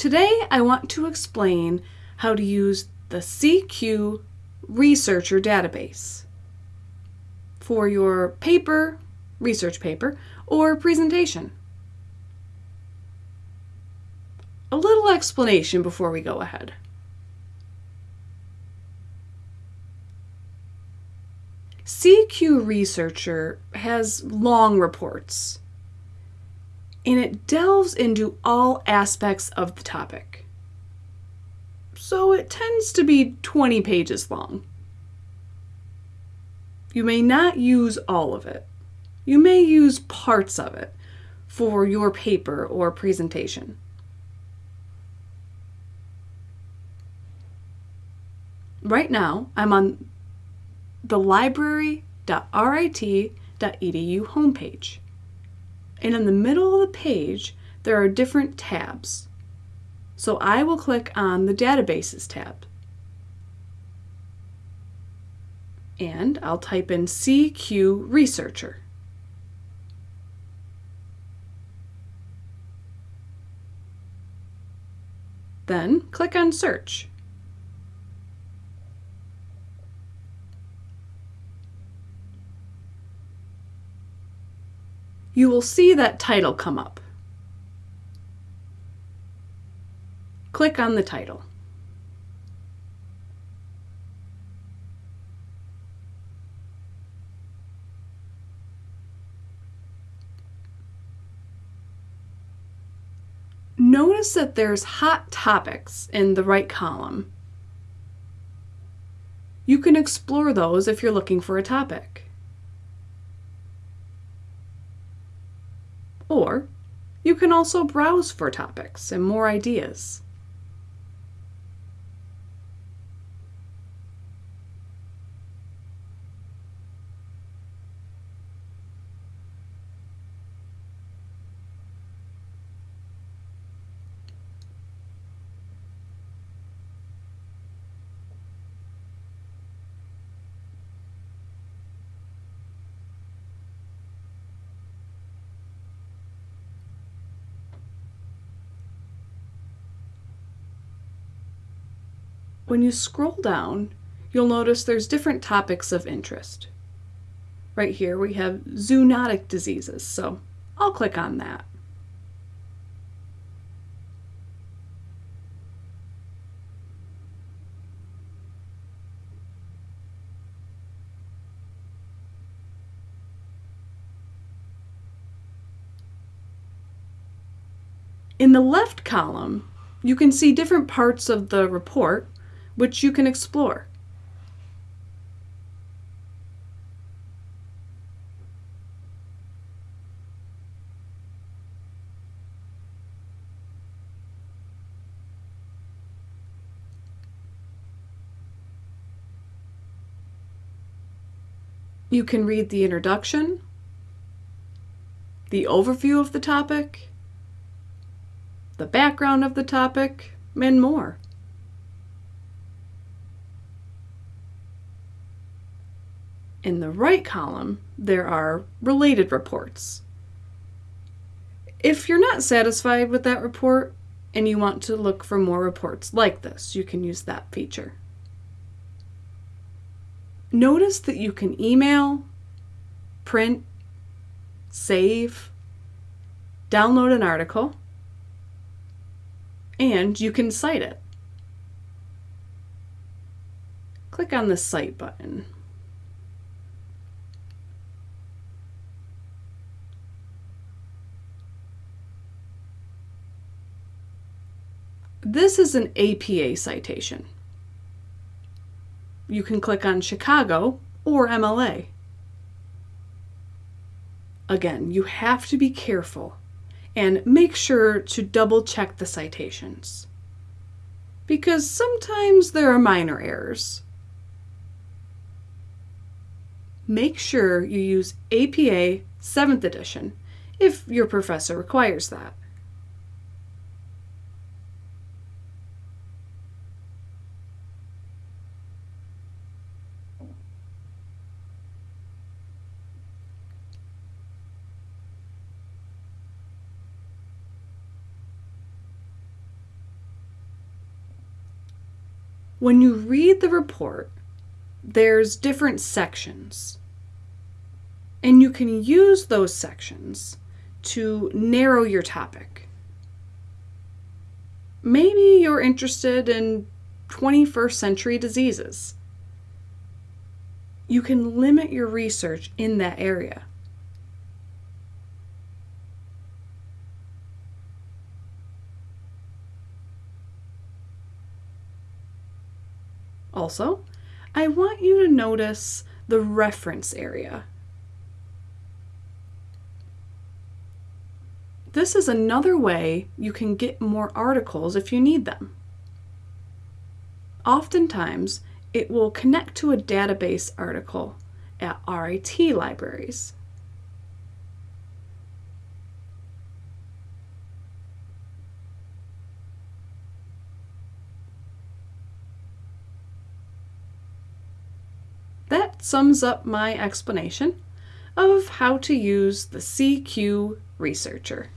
Today I want to explain how to use the CQ Researcher database for your paper, research paper, or presentation. A little explanation before we go ahead. CQ Researcher has long reports and it delves into all aspects of the topic. So it tends to be 20 pages long. You may not use all of it. You may use parts of it for your paper or presentation. Right now, I'm on the library.rit.edu homepage. And in the middle of the page, there are different tabs. So I will click on the Databases tab. And I'll type in CQ Researcher. Then click on Search. You will see that title come up. Click on the title. Notice that there's hot topics in the right column. You can explore those if you're looking for a topic. Or you can also browse for topics and more ideas. When you scroll down, you'll notice there's different topics of interest. Right here we have zoonotic diseases, so I'll click on that. In the left column, you can see different parts of the report which you can explore. You can read the introduction, the overview of the topic, the background of the topic, and more. In the right column, there are related reports. If you're not satisfied with that report and you want to look for more reports like this, you can use that feature. Notice that you can email, print, save, download an article, and you can cite it. Click on the Cite button. This is an APA citation. You can click on Chicago or MLA. Again, you have to be careful and make sure to double check the citations because sometimes there are minor errors. Make sure you use APA 7th edition if your professor requires that. When you read the report, there's different sections. And you can use those sections to narrow your topic. Maybe you're interested in 21st century diseases. You can limit your research in that area. Also, I want you to notice the reference area. This is another way you can get more articles if you need them. Oftentimes, it will connect to a database article at RIT libraries. That sums up my explanation of how to use the CQ Researcher.